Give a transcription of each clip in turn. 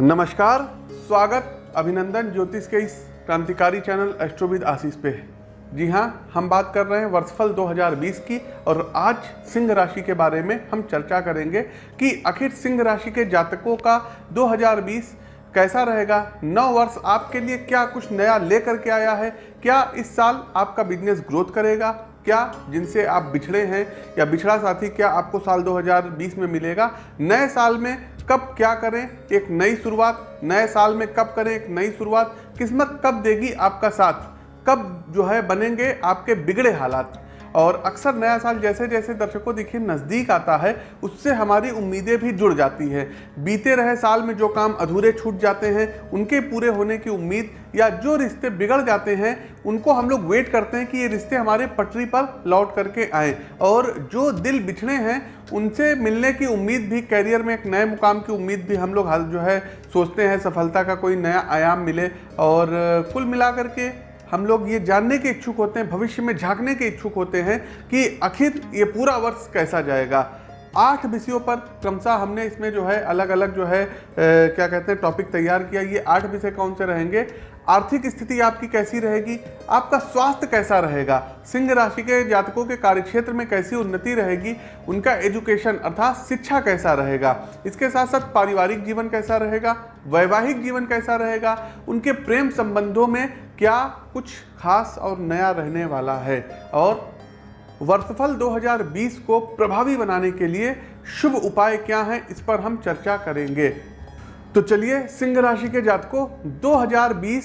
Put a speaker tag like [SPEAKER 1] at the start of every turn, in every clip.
[SPEAKER 1] नमस्कार, स्वागत अभिनंदन ज्योतिष के इस क्रांतिकारी चैनल एस्ट्रोविद आशीष पे जी हाँ हम बात कर रहे हैं वर्षफल 2020 की और आज सिंह राशि के बारे में हम चर्चा करेंगे कि आखिर सिंह राशि के जातकों का 2020 कैसा रहेगा, नौ वर्ष आपके लिए क्या कुछ नया लेकर के आया है, क्या इस साल आपका बिज़नेस ग्रोथ करेगा, क्या जिनसे आप बिछड़े हैं या बिछड़ा साथी क्या आपको साल 2020 में मिलेगा, नए साल में कब क्या करें? एक नई शुरुआत, नए साल में कब करें एक नई शुरुआत? किस्मत कब देगी आपका साथ? कब जो है बनेंगे आपके बिगड़े हालात? और अक्सर नया साल जैसे जैसे दर्शकों देखिए नज़दीक आता है, उससे हमारी उम्मीदें भी जुड़ जाती हैं। बीते रहे साल में जो काम अधूरे छूट जाते हैं, उनके पूरे होने की उम्मीद या जो रिश्ते बिगड़ जाते हैं, उनको हम लोग वेट करते हैं कि ये रिश्ते हमारे पटरी पर लौट करके आए। और जो दिल बिछड़े हैं, उनसे मिलने की उम्मीद भी कैरियर में एक नए मुकाम की उम्मीद भी हम लोग हाल जो है सोचते हैं, सफलता का कोई नया आयाम मिले और कुल मिलाकर के हम लोग ये जानने के इच्छुक होते हैं भविष्य में झांकने के इच्छुक होते हैं कि आखिर ये पूरा वर्ष कैसा जाएगा। आठ विषयों पर क्रमशः हमने इसमें जो है अलग अलग जो है ए, क्या कहते हैं टॉपिक तैयार किया। ये आठ विषय कौन से रहेंगे? आर्थिक स्थिति आपकी कैसी रहेगी? आपका स्वास्थ्य कैसा रहेगा? सिंह राशि के जातकों के कार्यक्षेत्र में कैसी उन्नति रहेगी? उनका एजुकेशन अर्थात शिक्षा कैसा रहेगा? इसके साथ साथ पारिवारिक जीवन कैसा रहेगा? वैवाहिक जीवन कैसा रहेगा? उनके प्रेम संबंधों में क्या कुछ खास और नया रहने वाला है? और वर्षफल 2020 को प्रभावी बनाने के लिए शुभ उपाय क्या हैं? इस पर हम चर्चा करेंगे। तो चलिए सिंह राशि के जातकों 2020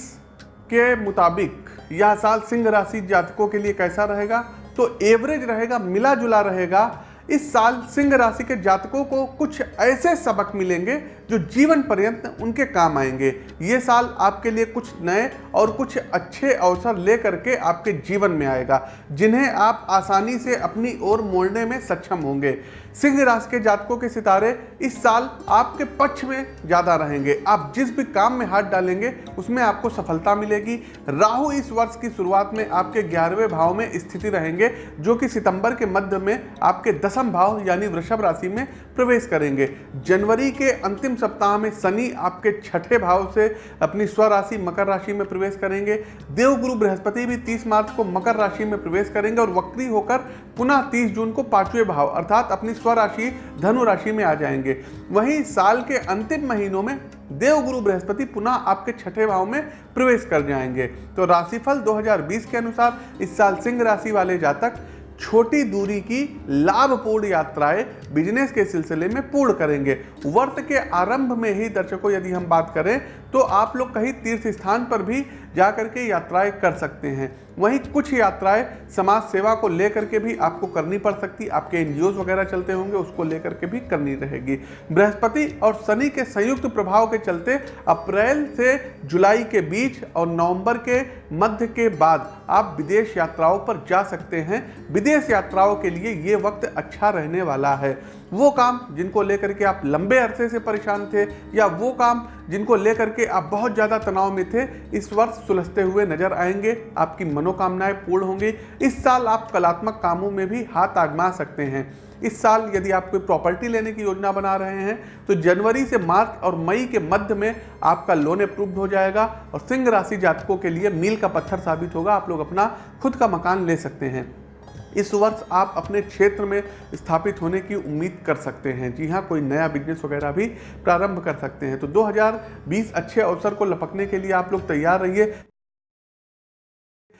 [SPEAKER 1] के मुताबिक यह साल सिंह राशि जातकों के लिए कैसा रहेगा? तो एवरेज रहेगा मिला जुला रहेगा। इस साल सिंह राशि के जातकों को कुछ ऐसे सबक मिलेंगे जो जीवन पर्यंत उनके काम आएँगे। ये साल आपके लिए कुछ नए और कुछ अच्छे अवसर ले करके आपके जीवन में आएगा, जिन्हें आप आसानी से अपनी ओर मोड़ने में सक्षम होंगे। सिंह राशि के जातकों के सितारे इस साल आपके पक्ष में ज़्यादा रहेंगे। आप जिस भी काम में हाथ डालेंगे, उसमें आपको सफलता मिलेगी। राहु इस वर्ष की शुरुआत में आपके ग्यारहवें भाव में स्थिति रहेंगे, जो कि सितंबर के मध्य में आपके दसम भाव यानी वृषभ राशि में प्रवेश करेंगे। जनवरी के अंतिम सप्ताह में शनि आपके छठे भाव से अपनी स्वराशि मकर राशि में प्रवेश करेंगे। देवगुरु बृहस्पति भी 30 मार्च को मकर राशि में प्रवेश करेंगे और वक्री होकर पुनः 30 जून को पाँचवें भाव अर्थात अपनी स्वराशि धनु राशि में आ जाएँगे। वहीं साल के अंतिम महीनों में देवगुरु बृहस्पति पुनः आपके छठे भाव में प्रवेश कर जाएँगे। तो राशिफल 2020 के अनुसार इस साल सिंह राशि वाले जातक छोटी दूरी की लाभपूर्ण यात्राएँ बिज़नेस के सिलसिले में पूर्ण करेंगे। वर्त के आरंभ में ही दर्शकों, यदि हम बात करें तो आप लोग कहीं तीर्थ स्थान पर भी जा करके यात्राएँ कर सकते हैं। वहीं कुछ यात्राएँ समाज सेवा को लेकर के भी आपको करनी पड़ सकती, आपके एनजीओ वगैरह चलते होंगे, उसको लेकर के भी करनी रहेगी। बृहस्पति और शनि के संयुक्त प्रभाव के चलते अप्रैल से जुलाई के बीच और नवंबर के मध्य के बाद आप विदेश यात्राओं पर जा सकते हैं। विदेश यात्राओं के लिए ये वक्त अच्छा रहने वाला है। वो काम जिनको लेकर के आप लंबे अरसे से परेशान थे या वो काम जिनको लेकर के आप बहुत ज़्यादा तनाव में थे, इस वर्ष सुलझते हुए नज़र आएँगे, आपकी मनोकामनाएँ पूर्ण होंगी। इस साल आप कलात्मक कामों में भी हाथ आगमा सकते हैं। इस साल यदि आप कोई प्रॉपर्टी लेने की योजना बना रहे हैं तो जनवरी से मार्च और मई के मध्य में आपका लोन अप्रूव्ड हो जाएगा और सिंह राशि जातकों के लिए मील का पत्थर साबित होगा। आप लोग अपना खुद का मकान ले सकते हैं। इस वर्ष आप अपने क्षेत्र में स्थापित होने की उम्मीद कर सकते हैं। जी हाँ कोई नया बिज़नेस वगैरह भी प्रारंभ कर सकते हैं। तो 2020 अच्छे अवसर को लपकने के लिए आप लोग तैयार रहिए।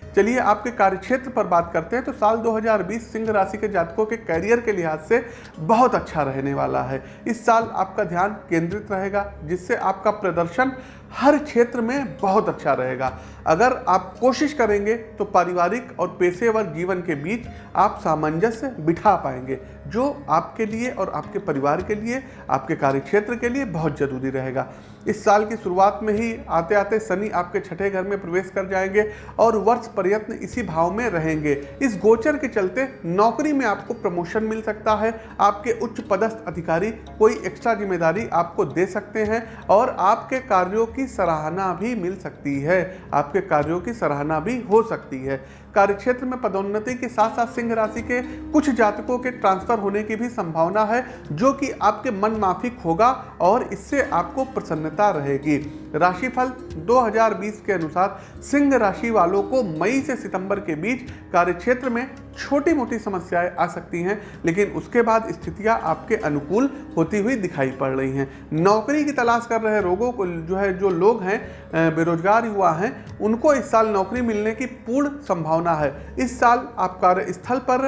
[SPEAKER 1] चलिए, आपके कार्यक्षेत्र पर बात करते हैं। तो साल 2020 सिंह राशि के जातकों के करियर के लिहाज से बहुत अच्छा रहने वाला है। इस साल आपका ध्यान केंद्रित रहेगा, जिससे आपका प्रदर्शन हर क्षेत्र में बहुत अच्छा रहेगा। अगर आप कोशिश करेंगे तो पारिवारिक और पेशेवर जीवन के बीच आप सामंजस्य बिठा पाएँगे, जो आपके लिए और आपके परिवार के लिए, आपके कार्यक्षेत्र के लिए बहुत ज़रूरी रहेगा। इस साल की शुरुआत में ही आते आते शनि आपके छठे घर में प्रवेश कर जाएँगे और वर्ष प्रयत्न इसी भाव में रहेंगे। इस गोचर के चलते नौकरी में आपको प्रमोशन मिल सकता है। आपके उच्च पदस्थ अधिकारी कोई एक्स्ट्रा ज़िम्मेदारी आपको दे सकते हैं और आपके कार्यों सराहना भी मिल सकती है। आपके कार्यों की सराहना भी हो सकती है। कार्यक्षेत्र में पदोन्नति के साथ साथ सिंह राशि के कुछ जातकों के ट्रांसफ़र होने की भी संभावना है, जो कि आपके मन माफिक होगा और इससे आपको प्रसन्नता रहेगी। राशिफल 2020 के अनुसार सिंह राशि वालों को मई से सितंबर के बीच कार्यक्षेत्र में छोटी मोटी समस्याएँ आ सकती हैं, लेकिन उसके बाद स्थितियाँ आपके अनुकूल होती हुई दिखाई पड़ रही हैं। नौकरी की तलाश कर रहे लोगों को जो है, जो लोग हैं बेरोजगार युवा हैं, उनको इस साल नौकरी मिलने की पूर्ण संभावना है। इस साल आप कार्यस्थल पर,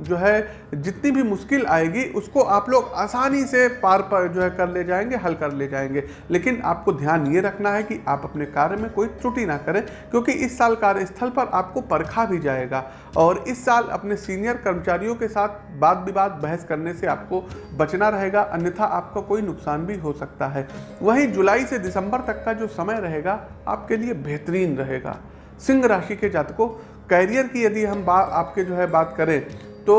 [SPEAKER 1] जो है, जितनी भी मुश्किल आएगी, उसको आप लोग आसानी से पार पर, जो है, कर ले जाएँगे, हल कर ले जाएँगे। लेकिन आपको ध्यान ये रखना है कि आप अपने कार्य में कोई त्रुटि ना करें, क्योंकि इस साल कार्यस्थल पर आपको परखा भी जाएगा। और इस साल अपने सीनियर कर्मचारियों के साथ बात विवाद, बहस करने से आपको बचना रहेगा, अन्यथा आपका कोई नुकसान भी हो सकता है। वहीं जुलाई से दिसंबर तक का जो समय रहेगा, आपके लिए बेहतरीन रहेगा। सिंह राशि के जातकों कैरियर की यदि हम बात आपके जो है बात करें तो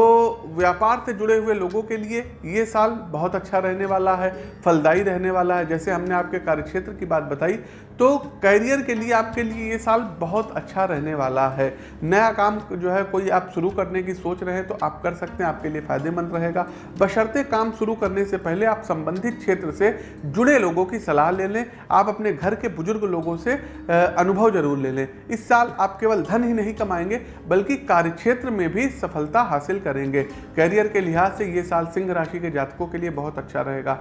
[SPEAKER 1] व्यापार से जुड़े हुए लोगों के लिए ये साल बहुत अच्छा रहने वाला है, फलदायी रहने वाला है। जैसे हमने आपके कार्यक्षेत्र की बात बताई तो करियर के लिए आपके लिए ये साल बहुत अच्छा रहने वाला है। नया काम जो है कोई आप शुरू करने की सोच रहे हैं तो आप कर सकते हैं, आपके लिए फ़ायदेमंद रहेगा। बशर्ते काम शुरू करने से पहले आप संबंधित क्षेत्र से जुड़े लोगों की सलाह ले लें। आप अपने घर के बुज़ुर्ग लोगों से अनुभव ज़रूर ले लें। इस साल आप केवल धन ही नहीं कमाएँगे, बल्कि कार्यक्षेत्र में भी सफलता हासिल करेंगे। कैरियर के लिहाज से ये साल सिंह राशि के जातकों के लिए बहुत अच्छा रहेगा।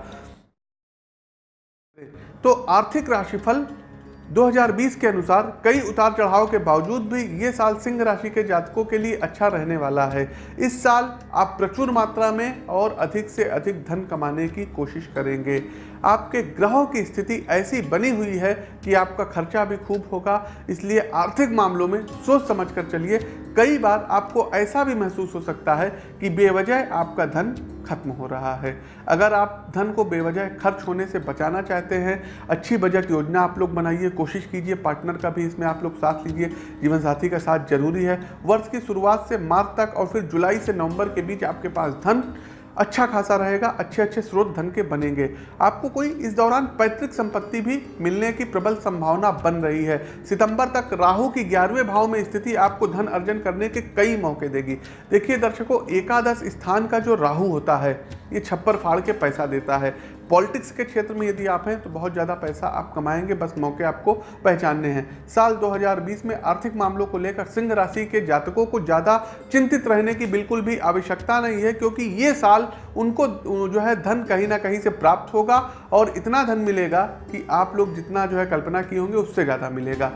[SPEAKER 1] तो आर्थिक राशिफल 2020 के अनुसार कई उतार चढ़ाव के बावजूद भी ये साल सिंह राशि के जातकों के लिए अच्छा रहने वाला है। इस साल आप प्रचुर मात्रा में और अधिक से अधिक धन कमाने की कोशिश करेंगे। आपके ग्रहों की स्थिति ऐसी बनी हुई है कि आपका खर्चा भी खूब होगा, इसलिए आर्थिक मामलों में सोच समझ कर चलिए। कई बार आपको ऐसा भी महसूस हो सकता है कि बेवजह आपका धन खत्म हो रहा है। अगर आप धन को बेवजह खर्च होने से बचाना चाहते हैं, अच्छी बजट योजना आप लोग बनाइए, कोशिश कीजिए, पार्टनर का भी इसमें आप लोग साथ लीजिए जीवन साथी का साथ ज़रूरी है। वर्ष की शुरुआत से मार्च तक और फिर जुलाई से नवंबर के बीच आपके पास धन अच्छा खासा रहेगा, अच्छे अच्छे स्रोत धन के बनेंगे। आपको कोई इस दौरान पैतृक संपत्ति भी मिलने की प्रबल संभावना बन रही है। सितंबर तक राहु की ग्यारहवें भाव में स्थिति आपको धन अर्जन करने के कई मौके देगी। देखिए दर्शकों, एकादश स्थान का जो राहु होता है, ये छप्पर फाड़ के पैसा देता है। पॉलिटिक्स के क्षेत्र में यदि आप हैं तो बहुत ज़्यादा पैसा आप कमाएँगे, बस मौके आपको पहचानने हैं। साल 2020 में आर्थिक मामलों को लेकर सिंह राशि के जातकों को ज़्यादा चिंतित रहने की बिल्कुल भी आवश्यकता नहीं है, क्योंकि ये साल उनको जो है, धन कहीं ना कहीं से प्राप्त होगा और इतना धन मिलेगा कि आप लोग जितना, जो है, कल्पना किए होंगे, उससे ज़्यादा मिलेगा।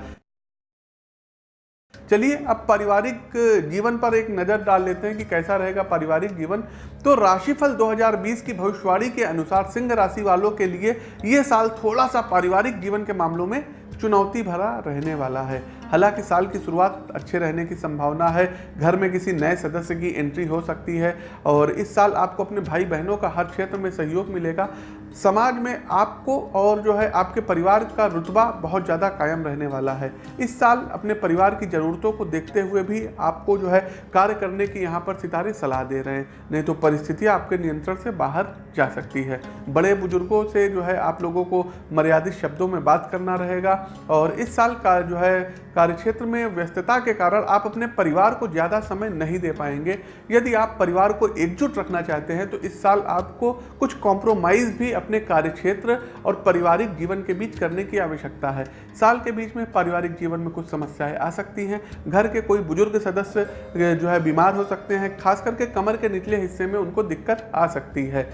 [SPEAKER 1] चलिए अब पारिवारिक जीवन पर एक नज़र डाल लेते हैं कि कैसा रहेगा पारिवारिक जीवन। तो राशिफल 2020 की भविष्यवाणी के अनुसार सिंह राशि वालों के लिए ये साल थोड़ा सा पारिवारिक जीवन के मामलों में चुनौती भरा रहने वाला है। हालाँकि साल की शुरुआत अच्छे रहने की संभावना है। घर में किसी नए सदस्य की एंट्री हो सकती है और इस साल आपको अपने भाई बहनों का हर क्षेत्र में सहयोग मिलेगा। समाज में आपको और जो है आपके परिवार का रुतबा बहुत ज़्यादा कायम रहने वाला है। इस साल अपने परिवार की ज़रूरतों को देखते हुए भी आपको जो है कार्य करने की यहाँ पर सितारे सलाह दे रहे हैं। नहीं तो परिस्थितियाँ आपके नियंत्रण से बाहर जा सकती है। बड़े बुज़ुर्गों से जो है आप लोगों को मर्यादित शब्दों में बात करना रहेगा और इस साल का जो है कार्यक्षेत्र में व्यस्तता के कारण आप अपने परिवार को ज़्यादा समय नहीं दे पाएँगे। यदि आप परिवार को एकजुट रखना चाहते हैं तो इस साल आपको कुछ कॉम्प्रोमाइज़ भी अपने कार्यक्षेत्र और पारिवारिक जीवन के बीच करने की आवश्यकता है। साल के बीच में पारिवारिक जीवन में कुछ समस्याएँ आ सकती हैं। घर के कोई बुज़ुर्ग सदस्य जो है, बीमार हो सकते हैं। खास करके कमर के निचले हिस्से में उनको दिक्कत आ सकती है।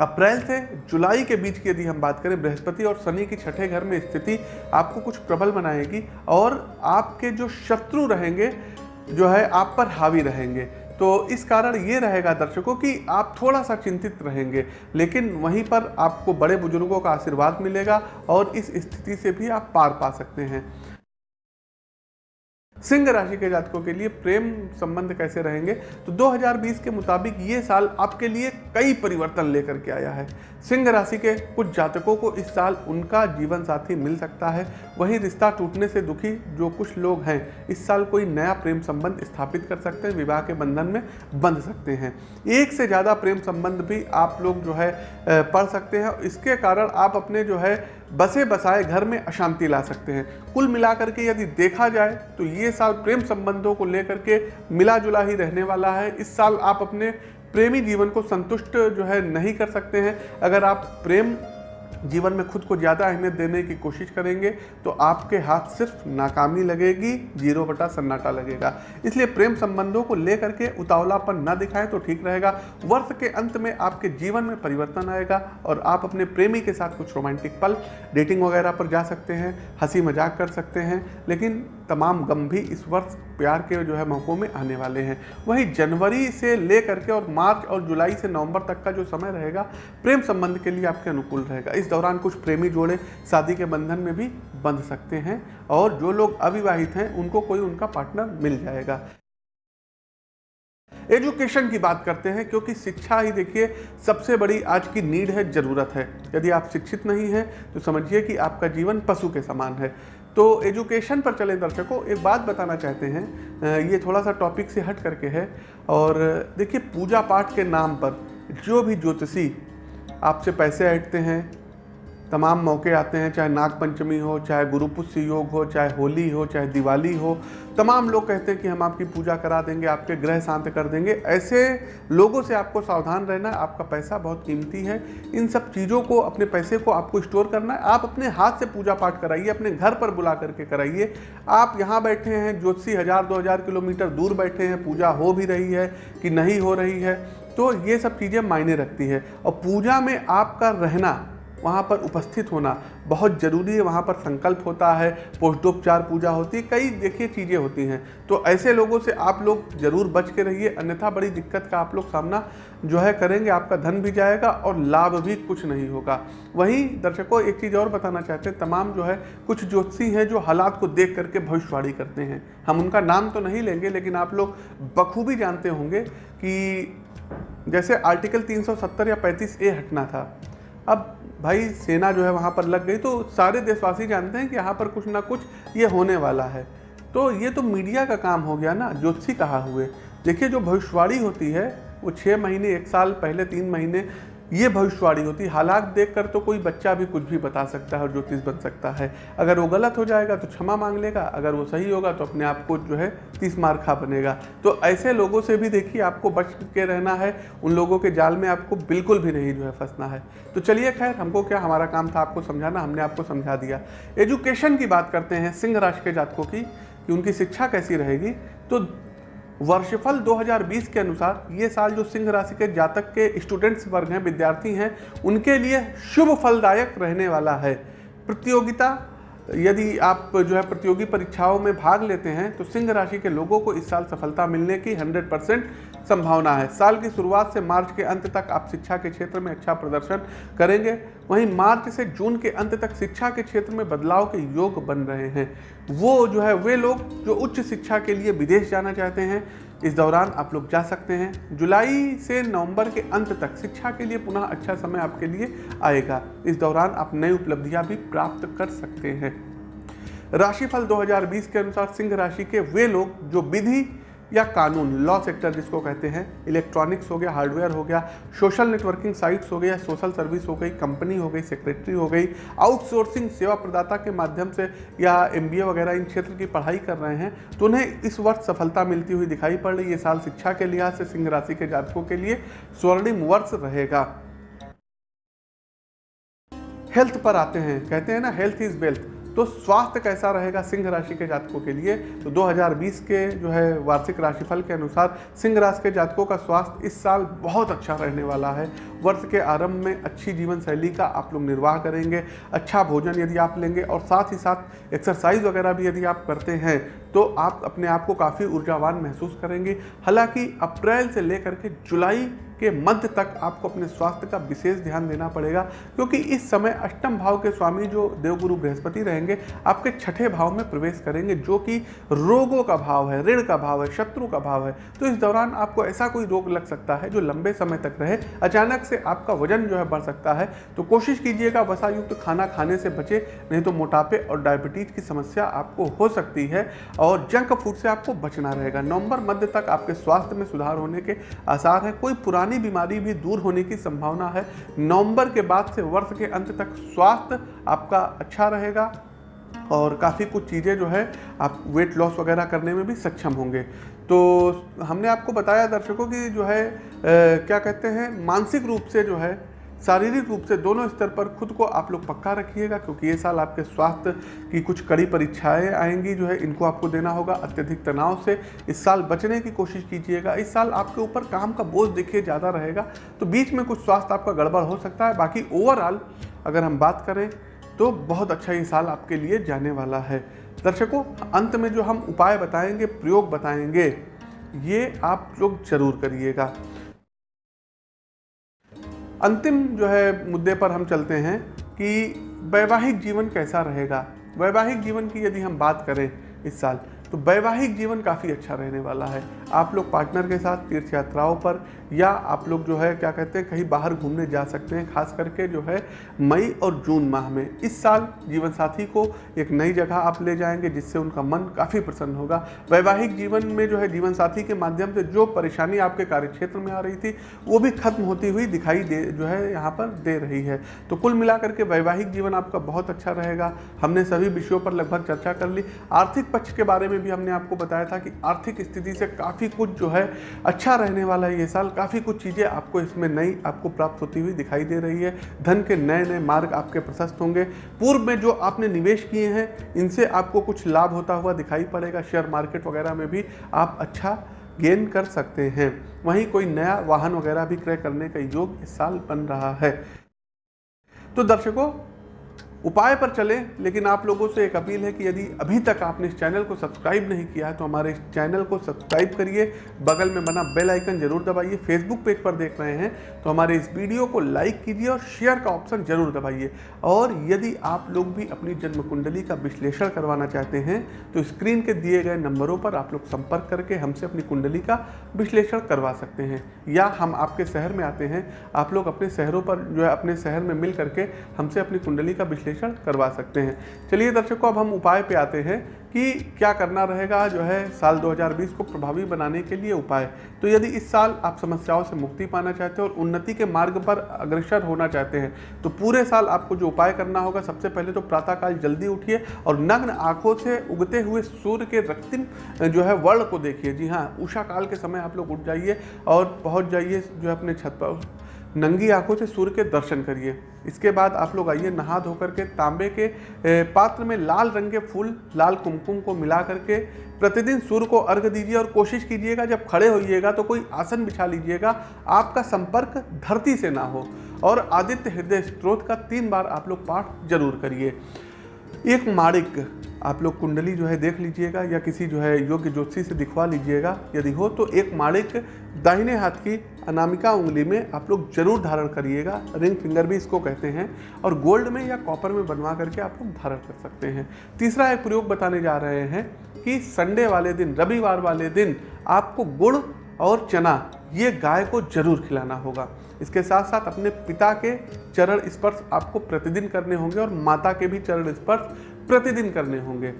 [SPEAKER 1] अप्रैल से जुलाई के बीच की यदि हम बात करें, बृहस्पति और शनि की छठे घर में स्थिति आपको कुछ प्रबल बनाएगी और आपके जो शत्रु रहेंगे, जो है आप पर हावी रहेंगे। तो इस कारण ये रहेगा दर्शकों कि आप थोड़ा सा चिंतित रहेंगे, लेकिन वहीं पर आपको बड़े बुज़ुर्गों का आशीर्वाद मिलेगा और इस स्थिति से भी आप पार पा सकते हैं। सिंह राशि के जातकों के लिए प्रेम संबंध कैसे रहेंगे? तो 2020 के मुताबिक ये साल आपके लिए कई परिवर्तन लेकर के आया है। सिंह राशि के कुछ जातकों को इस साल उनका जीवन साथी मिल सकता है। वहीं रिश्ता टूटने से दुखी जो कुछ लोग हैं, इस साल कोई नया प्रेम संबंध स्थापित कर सकते हैं, विवाह के बंधन में बंध सकते हैं। एक से ज़्यादा प्रेम संबंध भी आप लोग जो है पढ़ सकते हैं। इसके कारण आप अपने जो है बसे बसाए घर में अशांति ला सकते हैं। कुल मिलाकर के यदि देखा जाए तो ये साल प्रेम संबंधों को लेकर के मिला जुला ही रहने वाला है। इस साल आप अपने प्रेमी जीवन को संतुष्ट जो है नहीं कर सकते हैं। अगर आप प्रेम जीवन में खुद को ज़्यादा अहमियत देने की कोशिश करेंगे तो आपके हाथ सिर्फ़ नाकामी लगेगी, ज़ीरो बटा सन्नाटा लगेगा। इसलिए प्रेम संबंधों को लेकर के उतावलापन ना दिखाएँ तो ठीक रहेगा। वर्ष के अंत में आपके जीवन में परिवर्तन आएगा और आप अपने प्रेमी के साथ कुछ रोमांटिक पल, डेटिंग वगैरह पर जा सकते हैं, हँसी मज़ाक कर सकते हैं, लेकिन तमाम गम भी इस वर्ष प्यार के जो है मौक़ों में आने वाले हैं। वहीं जनवरी से ले करके और मार्च और जुलाई से नवंबर तक का जो समय रहेगा, प्रेम संबंध के लिए आपके अनुकूल रहेगा। इस दौरान कुछ प्रेमी जोड़े शादी के बंधन में भी बंध सकते हैं और जो लोग अविवाहित हैं, उनको कोई उनका पार्टनर मिल जाएगा। एजुकेशन की बात करते हैं, क्योंकि शिक्षा ही देखिए, सबसे बड़ी आज की नीड है, ज़रूरत है। यदि आप शिक्षित नहीं हैं तो समझिए कि आपका जीवन पशु के समान है। तो एजुकेशन पर चले दर्शकों, एक बात बताना चाहते हैं ये थोड़ा सा टॉपिक से हट करके है, और देखिए पूजा पाठ के नाम पर जो भी ज्योतिषी आपसे पैसे ऐटते हैं तमाम मौके आते हैं, चाहे नाग पंचमी हो, चाहे गुरुपुष्य योग हो, चाहे होली हो, चाहे दिवाली हो। तमाम लोग कहते हैं कि हम आपकी पूजा करा देंगे, आपके ग्रह शांत कर देंगे। ऐसे लोगों से आपको सावधान रहना, आपका पैसा बहुत कीमती है। इन सब चीज़ों को, अपने पैसे को आपको स्टोर करना है। आप अपने हाथ से पूजा पाठ कराइए, अपने घर पर बुला करके कराइए। आप यहाँ बैठे हैं, ज्योतिषी हज़ार, दो हज़ार किलोमीटर दूर बैठे हैं, पूजा हो भी रही है कि नहीं हो रही है तो ये सब चीज़ें मायने रखती है। और पूजा में आपका रहना वहाँ पर उपस्थित होना बहुत ज़रूरी है। वहाँ पर संकल्प होता है पोषडोपचार पूजा होती है, कई देखिए चीज़ें होती हैं। तो ऐसे लोगों से आप लोग ज़रूर बच के रहिए। अन्यथा बड़ी दिक्कत का आप लोग सामना जो है करेंगे, आपका धन भी जाएगा और लाभ भी कुछ नहीं होगा। वहीं दर्शकों, एक चीज़ और बताना चाहते हैं। तमाम जो है कुछ ज्योतिषी हैं जो हालात को देख करके भविष्यवाणी करते हैं। हम उनका नाम तो नहीं लेंगे, लेकिन आप लोग बखूबी जानते होंगे कि जैसे आर्टिकल 370 या 35 ए हटना था। अब भाई सेना जो है वहाँ पर लग गई तो सारे देशवासी जानते हैं कि यहाँ पर कुछ ना कुछ ये होने वाला है। तो ये तो मीडिया का काम हो गया ना ज्योतिषी कहा हुए। देखिए, जो भविष्यवाणी होती है, वो छः महीने, एक साल पहले, तीन महीने ये भविष्यवाणी होती है। हालात देखकर तो कोई बच्चा भी कुछ भी बता सकता है और ज्योतिष बन सकता है। अगर वो गलत हो जाएगा तो क्षमा मांग लेगा। अगर वो सही होगा तो अपने आप को जो है तीस मार खा बनेगा। तो ऐसे लोगों से भी देखिए, आपको बच के रहना है। उन लोगों के जाल में आपको बिल्कुल भी नहीं जो है फंसना है। तो चलिए खैर, हमको क्या हमारा काम था आपको समझाना? हमने आपको समझा दिया। एजुकेशन की बात करते हैं सिंह राशि के जातकों की, कि उनकी शिक्षा कैसी रहेगी। तो वर्षफल 2020 के अनुसार ये साल जो सिंह राशि के जातक के स्टूडेंट्स वर्ग हैं, विद्यार्थी हैं, उनके लिए शुभ फलदायक रहने वाला है। प्रतियोगिता यदि आप जो है प्रतियोगी परीक्षाओं में भाग लेते हैं तो सिंह राशि के लोगों को इस साल सफलता मिलने की 100 परसेंट संभावना है। साल की शुरुआत से मार्च के अंत तक आप शिक्षा के क्षेत्र में अच्छा प्रदर्शन करेंगे। वहीं मार्च से जून के अंत तक शिक्षा के क्षेत्र में बदलाव के योग बन रहे हैं। वो जो है, वे लोग जो उच्च शिक्षा के लिए विदेश जाना चाहते हैं इस दौरान आप लोग जा सकते हैं। जुलाई से नवंबर के अंत तक शिक्षा के लिए पुनः अच्छा समय आपके लिए आएगा। इस दौरान आप नई उपलब्धियाँ भी प्राप्त कर सकते हैं। राशिफल 2020 के अनुसार सिंह राशि के वे लोग जो विधि या कानून लॉ सेक्टर जिसको कहते हैं इलेक्ट्रॉनिक्स हो गया हार्डवेयर हो गया सोशल नेटवर्किंग साइट्स हो गया सोशल सर्विस हो गई कंपनी हो गई सेक्रेटरी हो गई आउटसोर्सिंग सेवा प्रदाता के माध्यम से या एमबीए वगैरह इन क्षेत्र की पढ़ाई कर रहे हैं तो उन्हें इस वर्ष सफलता मिलती हुई दिखाई पड़ रही है। साल शिक्षा के लिहाज से, सिंह राशि के जातकों के लिए स्वर्णिम वर्ष रहेगा। हेल्थ पर आते हैं, कहते हैं ना हेल्थ इज़ वेल्थ तो स्वास्थ्य कैसा रहेगा सिंह राशि के जातकों के लिए? तो 2020 के जो है वार्षिक राशिफल के अनुसार सिंह राशि के जातकों का स्वास्थ्य इस साल बहुत अच्छा रहने वाला है। वर्ष के आरंभ में अच्छी जीवन शैली का आप लोग निर्वाह करेंगे अच्छा भोजन यदि आप लेंगे और साथ ही साथ एक्सरसाइज वगैरह भी यदि आप करते हैं तो आप अपने आप को काफ़ी ऊर्जावान महसूस करेंगे। हालाँकि अप्रैल से लेकर के जुलाई के मध्य तक आपको अपने स्वास्थ्य का विशेष ध्यान देना पड़ेगा, क्योंकि इस समय अष्टम भाव के स्वामी जो देवगुरु बृहस्पति रहेंगे, आपके छठे भाव में प्रवेश करेंगे, जो कि रोगों का भाव है, ऋण का भाव है, शत्रु का भाव है। तो इस दौरान आपको ऐसा कोई रोग लग सकता है जो लंबे समय तक रहे, अचानक से आपका वज़न जो है बढ़ सकता है। तो कोशिश कीजिएगा वसायुक्त खाना खाने से बचे, नहीं तो मोटापे और डायबिटीज़ की समस्या आपको हो सकती है और जंक फ़ूड से आपको बचना रहेगा। नवंबर मध्य तक आपके स्वास्थ्य में सुधार होने के आसार हैं। कोई पुरानी बीमारी भी दूर होने की संभावना है। नवंबर के बाद से वर्ष के अंत तक स्वास्थ्य आपका अच्छा रहेगा और काफ़ी कुछ चीज़ें जो है आप वेट लॉस वगैरह करने में भी सक्षम होंगे। तो हमने आपको बताया दर्शकों की जो है आ, क्या कहते हैं मानसिक रूप से जो है शारीरिक रूप से दोनों स्तर पर खुद को आप लोग पक्का रखिएगा, क्योंकि ये साल आपके स्वास्थ्य की कुछ कड़ी परीक्षाएँ आएँगी जो है, इनको आपको देना होगा अत्यधिक तनाव से। इस साल बचने की कोशिश कीजिएगा। इस साल आपके ऊपर काम का बोझ देखिए, ज़्यादा रहेगा तो बीच में कुछ स्वास्थ्य आपका गड़बड़ हो सकता है। बाकी ओवरऑल अगर हम बात करें तो बहुत अच्छा ये साल आपके लिए जाने वाला है। दर्शकों, अंत में जो हम उपाय बताएँगे, प्रयोग बताएँगे, ये आप लोग ज़रूर करिएगा। अंतिम जो है मुद्दे पर हम चलते हैं कि वैवाहिक जीवन कैसा रहेगा? वैवाहिक जीवन की यदि हम बात करें इस साल तो वैवाहिक जीवन काफ़ी अच्छा रहने वाला है। आप लोग पार्टनर के साथ तीर्थ यात्राओं पर या आप लोग जो है, क्या कहते हैं, कहीं बाहर घूमने जा सकते हैं, खास करके जो है, मई और जून माह में। इस साल जीवन साथी को एक नई जगह आप ले जाएँगे, जिससे उनका मन काफ़ी प्रसन्न होगा। वैवाहिक जीवन में जो है, जीवन साथी के माध्यम से जो परेशानी आपके कार्यक्षेत्र में आ रही थी, वो भी खत्म होती हुई दिखाई दे, जो है, यहाँ पर दे रही है। तो कुल मिलाकर के वैवाहिक जीवन आपका बहुत अच्छा रहेगा। हमने सभी विषयों पर लगभग चर्चा कर ली। आर्थिक पक्ष के बारे में भी हमने आपको बताया था कि आर्थिक स्थिति से काफ़ी कुछ जो है अच्छा रहने वाला है ये साल। काफ़ी कुछ चीज़ें आपको इसमें नई आपको प्राप्त होती हुई दिखाई दे रही है। धन के नए नए मार्ग आपके प्रशस्त होंगे। पूर्व में जो आपने निवेश किए हैं, इनसे आपको कुछ लाभ होता हुआ दिखाई पड़ेगा। शेयर मार्केट वगैरह में भी आप अच्छा गेन कर सकते हैं। वहीं कोई नया वाहन वगैरह भी क्रय करने का योग इस साल बन रहा है। तो दर्शकों उपाय पर चलें, लेकिन आप लोगों से एक अपील है कि यदि अभी तक आपने इस चैनल को सब्सक्राइब नहीं किया है तो हमारे इस चैनल को सब्सक्राइब करिए, बगल में बना बेल आइकन ज़रूर दबाइए, फेसबुक पेज पर देख रहे हैं तो हमारे इस वीडियो को लाइक कीजिए और शेयर का ऑप्शन ज़रूर दबाइए। और यदि आप लोग भी अपनी जन्म कुंडली का विश्लेषण करवाना चाहते हैं तो स्क्रीन के दिए गए नंबरों पर आप लोग संपर्क करके हमसे अपनी कुंडली का विश्लेषण करवा सकते हैं, या हम आपके शहर में आते हैं, आप लोग अपने शहरों पर जो है, अपने शहर में मिल करके हमसे अपनी कुंडली का विश्लेषण विश्लेषण करवा सकते हैं। चलिए दर्शकों, अब हम उपाय पे आते हैं कि क्या करना रहेगा जो है साल 2020 को प्रभावी बनाने के लिए उपाय। तो यदि इस साल आप समस्याओं से मुक्ति पाना चाहते हैं और उन्नति के मार्ग पर अग्रसर होना चाहते हैं तो पूरे साल आपको जो उपाय करना होगा, सबसे पहले तो प्रातःकाल जल्दी उठिए और नग्न आँखों से उगते हुए सूर्य के रक्तिम जो है वर्ण को देखिए। जी हाँ उषा काल के समय आप लोग उठ जाइए और पहुँच जाइए जो है अपने छत पर। नंगी आँखों से सूर्य के दर्शन करिए। इसके बाद आप लोग आइए नहा धोकर के तांबे के पात्र में लाल रंग के फूल, लाल कुमकुम को मिला करके प्रतिदिन सूर्य को अर्घ दीजिए और कोशिश कीजिएगा, जब खड़े होइएगा तो कोई आसन बिछा लीजिएगा, आपका संपर्क धरती से ना हो। और आदित्य हृदय स्त्रोत का तीन बार आप लोग पाठ ज़रूर करिए। एक माणिक, आप लोग कुंडली जो है देख लीजिएगा या किसी जो है योग्य ज्योतिषी से दिखवा लीजिएगा। यदि हो तो एक माणिक दाहिने हाथ की अनामिका उंगली में आप लोग ज़रूर धारण करिएगा। रिंग फिंगर भी इसको कहते हैं। और गोल्ड में या कॉपर में बनवा करके आप लोग धारण कर सकते हैं। तीसरा एक प्रयोग बताने जा रहे हैं कि संडे वाले दिन, रविवार वाले दिन आपको गुड़ और चना, ये गाय को ज़रूर खिलाना होगा। इसके साथ साथ अपने पिता के चरण स्पर्श आपको प्रतिदिन करने होंगे और माता के भी चरण स्पर्श प्रतिदिन करने होंगे।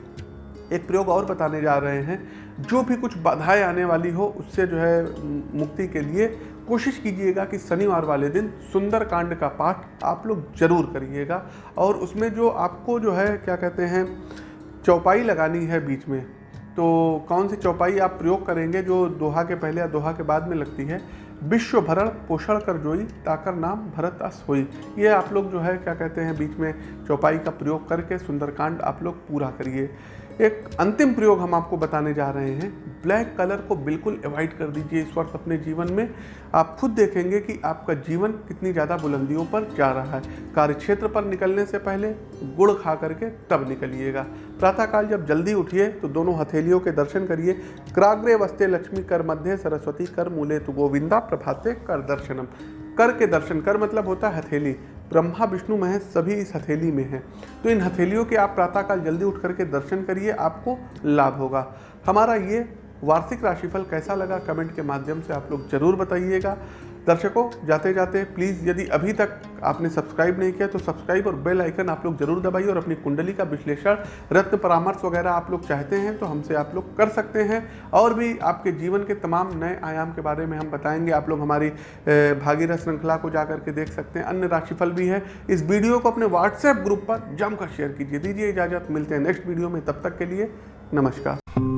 [SPEAKER 1] एक प्रयोग और बताने जा रहे हैं। जो भी कुछ बाधाएँ आने वाली हो, उससे जो है, मुक्ति के लिए कोशिश कीजिएगा कि शनिवार वाले दिन सुंदर कांड का पाठ आप लोग ज़रूर करिएगा। और उसमें जो आपको जो है, क्या कहते हैं, चौपाई लगानी है बीच में तो कौन सी चौपाई आप प्रयोग करेंगे जो दोहा के पहले या दोहा के बाद में लगती है? विश्व भरण पोषण कर जोई, ताकर नाम भरत अस होई। ये आप लोग जो है, क्या कहते हैं, बीच में चौपाई का प्रयोग करके सुंदरकांड आप लोग पूरा करिए। एक अंतिम प्रयोग हम आपको बताने जा रहे हैं। ब्लैक कलर को बिल्कुल अवॉइड कर दीजिए इस वक्त अपने जीवन में। आप खुद देखेंगे कि आपका जीवन कितनी ज़्यादा बुलंदियों पर जा रहा है। कार्यक्षेत्र पर निकलने से पहले गुड़ खा करके तब निकलिएगा। प्रातःकाल जब जल्दी उठिए तो दोनों हथेलियों के दर्शन करिए। क्राग्रे वस्ते लक्ष्मी कर मध्य सरस्वती कर मूले तो गोविंदा प्रभाते कर दर्शनम। कर के दर्शन कर मतलब होता है हथेली। ब्रह्मा, विष्णु, महेश सभी इस हथेली में हैं। तो इन हथेलियों के आप प्रातःकाल जल्दी उठ करके दर्शन करिए, आपको लाभ होगा। हमारा ये वार्षिक राशिफल कैसा लगा, कमेंट के माध्यम से आप लोग ज़रूर बताइएगा। दर्शकों, जाते जाते प्लीज़ यदि अभी तक आपने सब्सक्राइब नहीं किया तो सब्सक्राइब और बेल आइकन आप लोग ज़रूर दबाइए और अपनी कुंडली का विश्लेषण, रत्न परामर्श वगैरह आप लोग चाहते हैं तो हमसे आप लोग कर सकते हैं। और भी आपके जीवन के तमाम नए आयाम के बारे में हम बताएँगे। आप लोग हमारी भागीरथ श्रृंखला को जा करके देख सकते हैं। अन्य राशिफल भी है। इस वीडियो को अपने व्हाट्सएप ग्रुप पर जमकर शेयर कीजिए। दीजिए इजाज़त। मिलते हैं नेक्स्ट वीडियो में। तब तक के लिए नमस्कार।